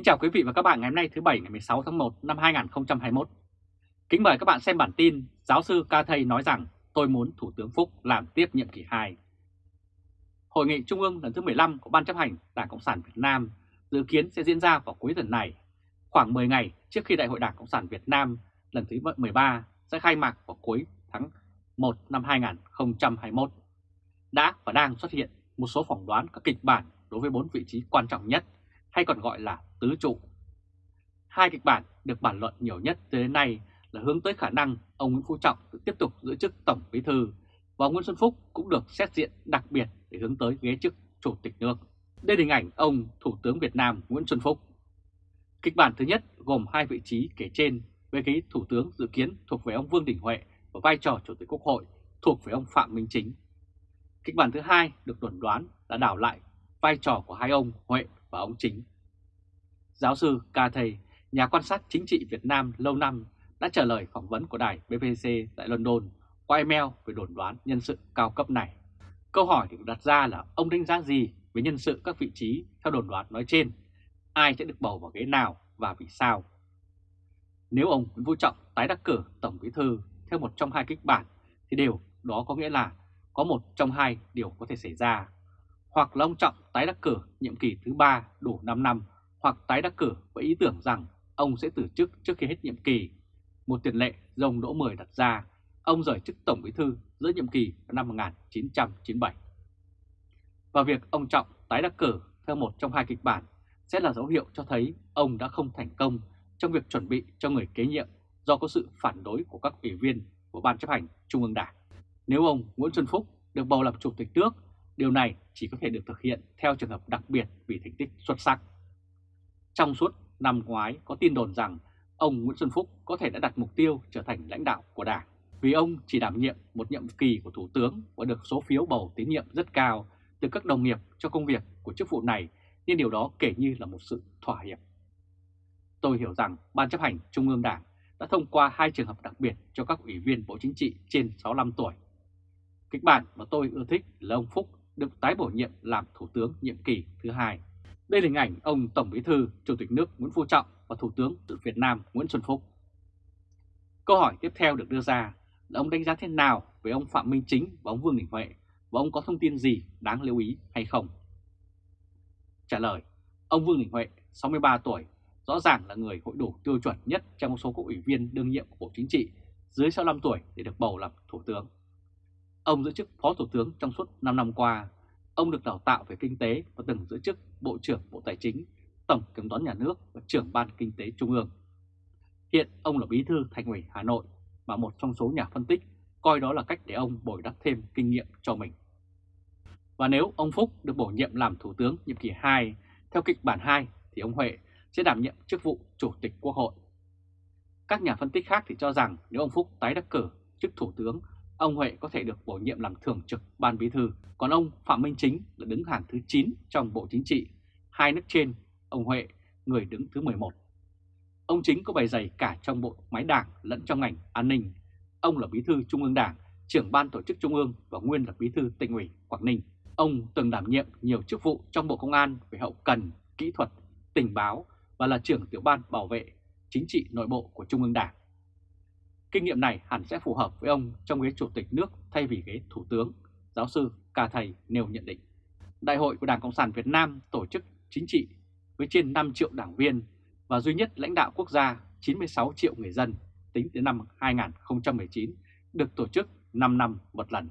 Kính chào quý vị và các bạn ngày hôm nay thứ Bảy ngày 16 tháng 1 năm 2021. Kính mời các bạn xem bản tin Giáo sư Ca Thầy nói rằng tôi muốn Thủ tướng Phúc làm tiếp nhiệm kỳ 2. Hội nghị Trung ương lần thứ 15 của Ban chấp hành Đảng Cộng sản Việt Nam dự kiến sẽ diễn ra vào cuối tuần này, khoảng 10 ngày trước khi Đại hội Đảng Cộng sản Việt Nam lần thứ 13 sẽ khai mạc vào cuối tháng 1 năm 2021. Đã và đang xuất hiện một số phỏng đoán các kịch bản đối với bốn vị trí quan trọng nhất hay còn gọi là tứ trụ. Hai kịch bản được bàn luận nhiều nhất tới đến nay là hướng tới khả năng ông Nguyễn Phú Trọng tiếp tục giữ chức Tổng Bí Thư và Nguyễn Xuân Phúc cũng được xét diện đặc biệt để hướng tới ghế chức Chủ tịch nước. Đây là hình ảnh ông Thủ tướng Việt Nam Nguyễn Xuân Phúc. Kịch bản thứ nhất gồm hai vị trí kể trên với ghế Thủ tướng dự kiến thuộc về ông Vương Đình Huệ và vai trò Chủ tịch Quốc hội thuộc về ông Phạm Minh Chính. Kịch bản thứ hai được đồn đoán là đảo lại vai trò của hai ông Huệ và ông Chính. Giáo sư Ca Thầy, nhà quan sát chính trị Việt Nam lâu năm đã trả lời phỏng vấn của đài BBC tại London qua email về đồn đoán nhân sự cao cấp này. Câu hỏi được đặt ra là ông đánh giá gì về nhân sự các vị trí theo đồn đoán nói trên? Ai sẽ được bầu vào ghế nào và vì sao? Nếu ông Nguyễn Phú Trọng tái đắc cử Tổng Bí Thư theo một trong hai kịch bản thì điều đó có nghĩa là có một trong hai điều có thể xảy ra. Hoặc là ông Trọng tái đắc cử nhiệm kỳ thứ ba đủ 5 năm hoặc tái đắc cử với ý tưởng rằng ông sẽ từ chức trước khi hết nhiệm kỳ. Một tiền lệ dòng đỗ 10 đặt ra, ông rời chức Tổng Bí Thư giữa nhiệm kỳ năm 1997. Và việc ông Trọng tái đắc cử theo một trong hai kịch bản sẽ là dấu hiệu cho thấy ông đã không thành công trong việc chuẩn bị cho người kế nhiệm do có sự phản đối của các ủy viên của Ban chấp hành Trung ương Đảng. Nếu ông Nguyễn Xuân Phúc được bầu làm Chủ tịch nước, điều này chỉ có thể được thực hiện theo trường hợp đặc biệt vì thành tích xuất sắc. Trong suốt năm ngoái, có tin đồn rằng ông Nguyễn Xuân Phúc có thể đã đặt mục tiêu trở thành lãnh đạo của Đảng vì ông chỉ đảm nhiệm một nhiệm kỳ của Thủ tướng và được số phiếu bầu tín nhiệm rất cao từ các đồng nghiệp cho công việc của chức vụ này nên điều đó kể như là một sự thỏa hiệp. Tôi hiểu rằng Ban chấp hành Trung ương Đảng đã thông qua hai trường hợp đặc biệt cho các ủy viên Bộ Chính trị trên 65 tuổi. Kịch bản mà tôi ưa thích là ông Phúc được tái bổ nhiệm làm Thủ tướng nhiệm kỳ thứ hai. Đây là hình ảnh ông Tổng Bí thư, Chủ tịch nước Nguyễn Phú Trọng và Thủ tướng Việt Nam Nguyễn Xuân Phúc. Câu hỏi tiếp theo được đưa ra là ông đánh giá thế nào về ông Phạm Minh Chính và ông Vương Đình Huệ và ông có thông tin gì đáng lưu ý hay không? Trả lời, ông Vương Đình Huệ, 63 tuổi, rõ ràng là người hội đủ tiêu chuẩn nhất trong số các ủy viên đương nhiệm của Bộ Chính trị dưới 65 tuổi để được bầu làm Thủ tướng. Ông giữ chức Phó Thủ tướng trong suốt 5 năm qua Ông được đào tạo về kinh tế và từng giữ chức Bộ trưởng Bộ Tài chính, Tổng Kiểm toán Nhà nước và trưởng Ban Kinh tế Trung ương. Hiện ông là bí thư Thành ủy Hà Nội và một trong số nhà phân tích coi đó là cách để ông bồi đắp thêm kinh nghiệm cho mình. Và nếu ông Phúc được bổ nhiệm làm Thủ tướng nhiệm kỳ 2 theo kịch bản 2 thì ông Huệ sẽ đảm nhiệm chức vụ Chủ tịch Quốc hội. Các nhà phân tích khác thì cho rằng nếu ông Phúc tái đắc cử chức Thủ tướng ông Huệ có thể được bổ nhiệm làm thường trực ban bí thư, còn ông Phạm Minh Chính là đứng hàng thứ 9 trong Bộ Chính trị, hai nước trên, ông Huệ người đứng thứ 11. Ông Chính có bày dày cả trong bộ máy đảng lẫn trong ngành an ninh. Ông là bí thư Trung ương Đảng, trưởng ban tổ chức Trung ương và nguyên là bí thư tỉnh ủy Quảng Ninh. Ông từng đảm nhiệm nhiều chức vụ trong Bộ Công an về hậu cần, kỹ thuật, tình báo và là trưởng tiểu ban bảo vệ chính trị nội bộ của Trung ương Đảng. Kinh nghiệm này hẳn sẽ phù hợp với ông trong ghế chủ tịch nước thay vì ghế thủ tướng, giáo sư Ca Thầy nêu nhận định. Đại hội của Đảng Cộng sản Việt Nam tổ chức chính trị với trên 5 triệu đảng viên và duy nhất lãnh đạo quốc gia 96 triệu người dân tính đến năm 2019 được tổ chức 5 năm một lần.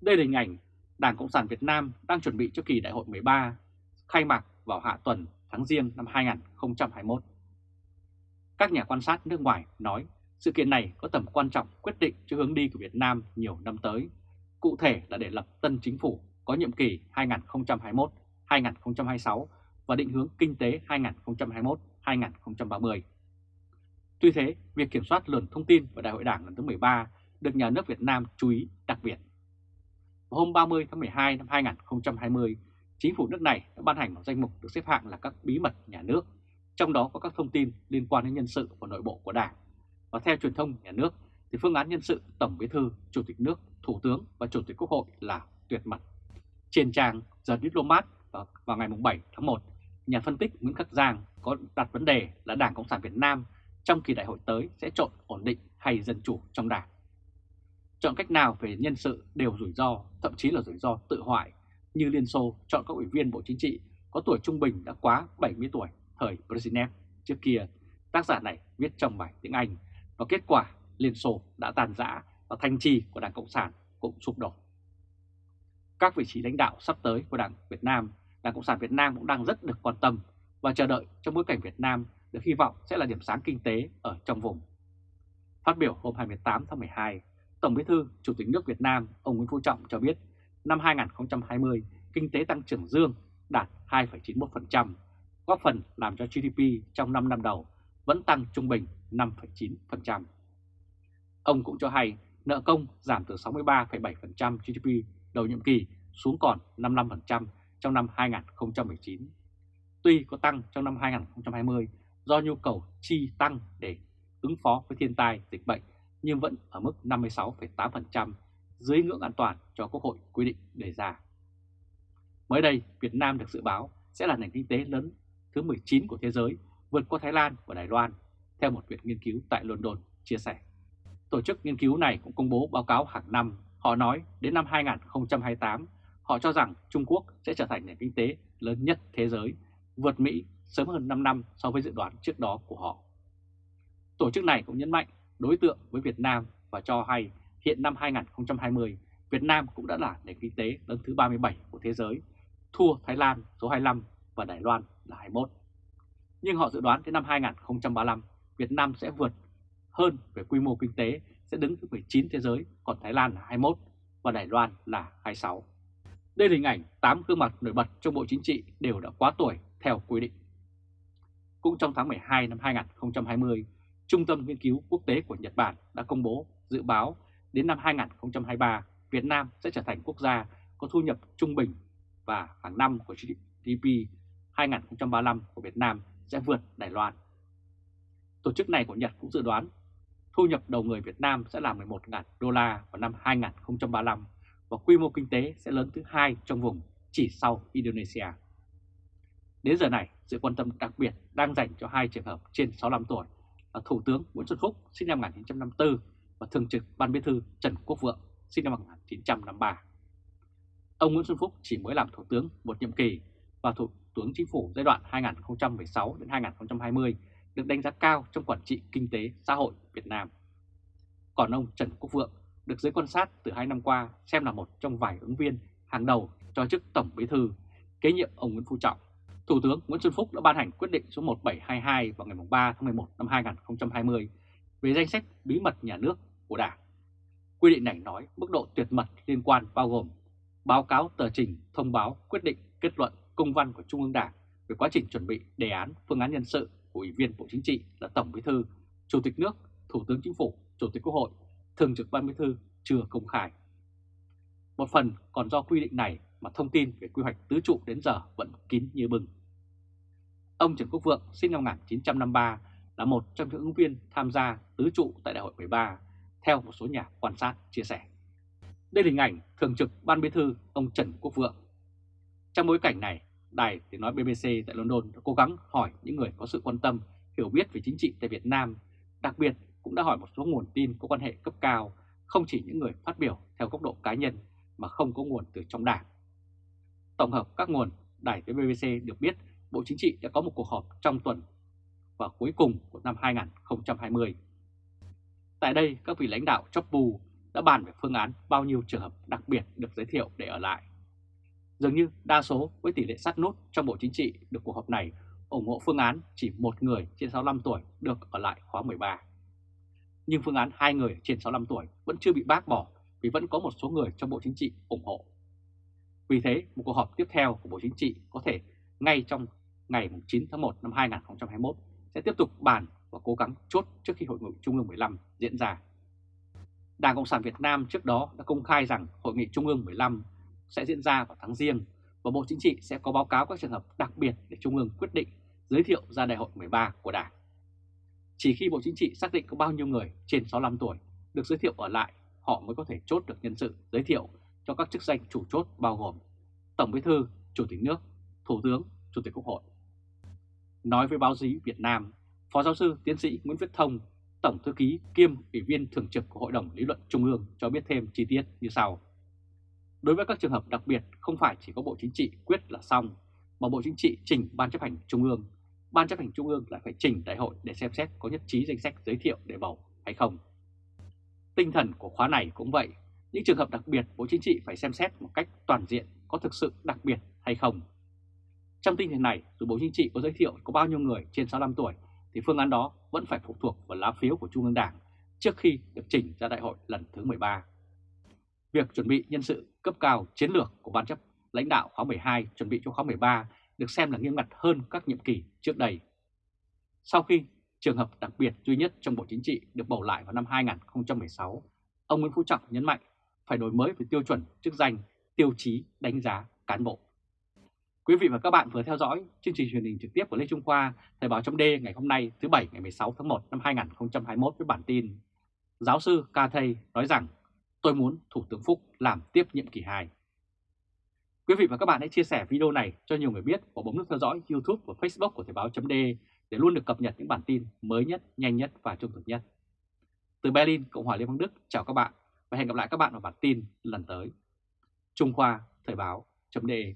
Đây là hình ảnh Đảng Cộng sản Việt Nam đang chuẩn bị cho kỳ đại hội 13 khai mạc vào hạ tuần tháng Giêng năm 2021. Các nhà quan sát nước ngoài nói sự kiện này có tầm quan trọng quyết định cho hướng đi của Việt Nam nhiều năm tới, cụ thể là để lập tân chính phủ có nhiệm kỳ 2021-2026 và định hướng kinh tế 2021-2030. Tuy thế, việc kiểm soát luồng thông tin vào Đại hội Đảng lần thứ 13 được nhà nước Việt Nam chú ý đặc biệt. Vào hôm 30 tháng 12 năm 2020, chính phủ nước này đã ban hành một danh mục được xếp hạng là các bí mật nhà nước trong đó có các thông tin liên quan đến nhân sự và nội bộ của Đảng. Và theo truyền thông nhà nước thì phương án nhân sự Tổng Bí thư, Chủ tịch nước, Thủ tướng và Chủ tịch Quốc hội là tuyệt mật. Trên trang The Diplomat vào, vào ngày 7 tháng 1, nhà phân tích Nguyễn Khắc Giang có đặt vấn đề là Đảng Cộng sản Việt Nam trong kỳ đại hội tới sẽ chọn ổn định hay dân chủ trong đảng. Chọn cách nào về nhân sự đều rủi ro, thậm chí là rủi ro tự hoại, như Liên Xô chọn các ủy viên Bộ Chính trị có tuổi trung bình đã quá 70 tuổi thời Brezhnev trước kia. Tác giả này viết trong bài tiếng Anh và kết quả Liên Xô đã tàn rã và thanh trì của Đảng Cộng sản cũng sụp đổ. Các vị trí lãnh đạo sắp tới của Đảng Việt Nam, Đảng Cộng sản Việt Nam cũng đang rất được quan tâm và chờ đợi trong bối cảnh Việt Nam được hy vọng sẽ là điểm sáng kinh tế ở trong vùng. Phát biểu hôm 28 tháng 12, Tổng Bí thư Chủ tịch nước Việt Nam ông Nguyễn Phú Trọng cho biết năm 2020 kinh tế tăng trưởng dương đạt 2,91%, góp phần làm cho GDP trong 5 năm đầu vẫn tăng trung bình 5,9%. Ông cũng cho hay nợ công giảm từ 63,7% GDP đầu nhiệm kỳ xuống còn 55% trong năm 2019. Tuy có tăng trong năm 2020 do nhu cầu chi tăng để ứng phó với thiên tai, dịch bệnh nhưng vẫn ở mức 56,8% dưới ngưỡng an toàn cho Quốc hội quy định đề ra. Mới đây, Việt Nam được dự báo sẽ là nền kinh tế lớn thứ 19 của thế giới, vượt qua Thái Lan và Đài Loan, theo một viện nghiên cứu tại London chia sẻ. Tổ chức nghiên cứu này cũng công bố báo cáo hàng năm. Họ nói đến năm 2028, họ cho rằng Trung Quốc sẽ trở thành nền kinh tế lớn nhất thế giới, vượt Mỹ sớm hơn 5 năm so với dự đoán trước đó của họ. Tổ chức này cũng nhấn mạnh đối tượng với Việt Nam và cho hay hiện năm 2020, Việt Nam cũng đã là nền kinh tế lớn thứ 37 của thế giới, thua Thái Lan số 25 và Đài Loan là 21. Nhưng họ dự đoán đến năm 2035, Việt Nam sẽ vượt hơn về quy mô kinh tế, sẽ đứng thứ 19 thế giới, còn Thái Lan là 21 và Đài Loan là 26. Đây là hình ảnh 8 gương mặt nổi bật trong Bộ Chính trị đều đã quá tuổi theo quy định. Cũng trong tháng 12 năm 2020, Trung tâm Nghiên cứu Quốc tế của Nhật Bản đã công bố dự báo đến năm 2023, Việt Nam sẽ trở thành quốc gia có thu nhập trung bình và hàng năm của GDP 2035 của Việt Nam sẽ vượt Đài Loan. Tổ chức này của Nhật cũng dự đoán thu nhập đầu người Việt Nam sẽ là 11.000 đô la vào năm 2035 và quy mô kinh tế sẽ lớn thứ hai trong vùng chỉ sau Indonesia. Đến giờ này, sự quan tâm đặc biệt đang dành cho hai trường hợp trên 65 tuổi là Thủ tướng Nguyễn Xuân Phúc sinh năm 1954 và Thường trực Ban Bí thư Trần Quốc Vượng sinh năm 1953. Ông Nguyễn Xuân Phúc chỉ mới làm Thủ tướng một nhiệm kỳ và Thủ tướng Chính phủ giai đoạn 2016 đến 2020 được đánh giá cao trong quản trị kinh tế xã hội Việt Nam. Còn ông Trần Quốc Vượng được giới quan sát từ hai năm qua xem là một trong vài ứng viên hàng đầu cho chức Tổng Bí thư kế nhiệm ông Nguyễn Phú Trọng. Thủ tướng Nguyễn Xuân Phúc đã ban hành quyết định số 1722 vào ngày 3 tháng 11 năm 2020 về danh sách bí mật nhà nước của Đảng. Quy định này nói mức độ tuyệt mật liên quan bao gồm báo cáo tờ trình, thông báo, quyết định, kết luận, công văn của Trung ương Đảng về quá trình chuẩn bị đề án, phương án nhân sự của Ủy viên Bộ Chính trị là Tổng Bí thư, Chủ tịch nước, Thủ tướng Chính phủ, Chủ tịch Quốc hội, Thường trực Ban Bí thư chưa công khai. Một phần còn do quy định này mà thông tin về quy hoạch tứ trụ đến giờ vẫn kín như bừng. Ông Trần Quốc Vượng sinh năm 1953 là một trong những ứng viên tham gia tứ trụ tại đại hội 13, theo một số nhà quan sát chia sẻ. Đây là hình ảnh thường trực Ban Bí thư ông Trần Quốc Vượng. Trong bối cảnh này, đài tiếng nói BBC tại London đã cố gắng hỏi những người có sự quan tâm, hiểu biết về chính trị tại Việt Nam, đặc biệt cũng đã hỏi một số nguồn tin có quan hệ cấp cao, không chỉ những người phát biểu theo góc độ cá nhân mà không có nguồn từ trong đảng. Tổng hợp các nguồn, đài tiếng BBC được biết Bộ Chính trị đã có một cuộc họp trong tuần và cuối cùng của năm 2020. Tại đây, các vị lãnh đạo chóp bù đã bàn về phương án bao nhiêu trường hợp đặc biệt được giới thiệu để ở lại. Dường như đa số với tỷ lệ sát nút trong Bộ Chính trị được cuộc họp này ủng hộ phương án chỉ một người trên 65 tuổi được ở lại khóa 13. Nhưng phương án hai người trên 65 tuổi vẫn chưa bị bác bỏ vì vẫn có một số người trong Bộ Chính trị ủng hộ. Vì thế, một cuộc họp tiếp theo của Bộ Chính trị có thể ngay trong ngày 9 tháng 1 năm 2021 sẽ tiếp tục bàn và cố gắng chốt trước khi Hội nghị Trung ương 15 diễn ra. Đảng Cộng sản Việt Nam trước đó đã công khai rằng Hội nghị Trung ương 15 sẽ diễn ra vào tháng riêng và Bộ Chính trị sẽ có báo cáo các trường hợp đặc biệt để Trung ương quyết định giới thiệu ra đại hội 13 của Đảng. Chỉ khi Bộ Chính trị xác định có bao nhiêu người trên 65 tuổi được giới thiệu ở lại, họ mới có thể chốt được nhân sự giới thiệu cho các chức danh chủ chốt bao gồm Tổng Bí thư, Chủ tịch nước, Thủ tướng, Chủ tịch Quốc hội. Nói với báo chí Việt Nam, Phó giáo sư tiến sĩ Nguyễn Viết Thông, Tổng thư ký kiêm Ủy viên Thường trực của Hội đồng Lý luận Trung ương cho biết thêm chi tiết như sau. Đối với các trường hợp đặc biệt không phải chỉ có Bộ Chính trị quyết là xong, mà Bộ Chính trị trình Ban chấp hành Trung ương, Ban chấp hành Trung ương lại phải trình đại hội để xem xét có nhất trí danh sách giới thiệu để bầu hay không. Tinh thần của khóa này cũng vậy, những trường hợp đặc biệt Bộ Chính trị phải xem xét một cách toàn diện có thực sự đặc biệt hay không. Trong tinh thần này, dù Bộ Chính trị có giới thiệu có bao nhiêu người trên 65 tuổi thì phương án đó vẫn phải phụ thuộc vào lá phiếu của Trung ương Đảng trước khi được chỉnh ra đại hội lần thứ 13. Việc chuẩn bị nhân sự cấp cao chiến lược của Ban chấp lãnh đạo khóa 12 chuẩn bị cho khóa 13 được xem là nghiêm ngặt hơn các nhiệm kỳ trước đây. Sau khi trường hợp đặc biệt duy nhất trong Bộ Chính trị được bầu lại vào năm 2016, ông Nguyễn Phú Trọng nhấn mạnh phải đổi mới về tiêu chuẩn chức danh, tiêu chí đánh giá cán bộ. Quý vị và các bạn vừa theo dõi chương trình truyền hình trực tiếp của Lê Trung Khoa, Thời báo chấm ngày hôm nay thứ Bảy ngày 16 tháng 1 năm 2021 với bản tin Giáo sư Ca Thây nói rằng tôi muốn Thủ tướng Phúc làm tiếp nhiệm kỳ 2. Quý vị và các bạn hãy chia sẻ video này cho nhiều người biết và bấm nút theo dõi YouTube và Facebook của Thời báo .de để luôn được cập nhật những bản tin mới nhất, nhanh nhất và trung thực nhất. Từ Berlin, Cộng hòa Liên bang Đức, chào các bạn và hẹn gặp lại các bạn vào bản tin lần tới. Trung Khoa Thời báo .de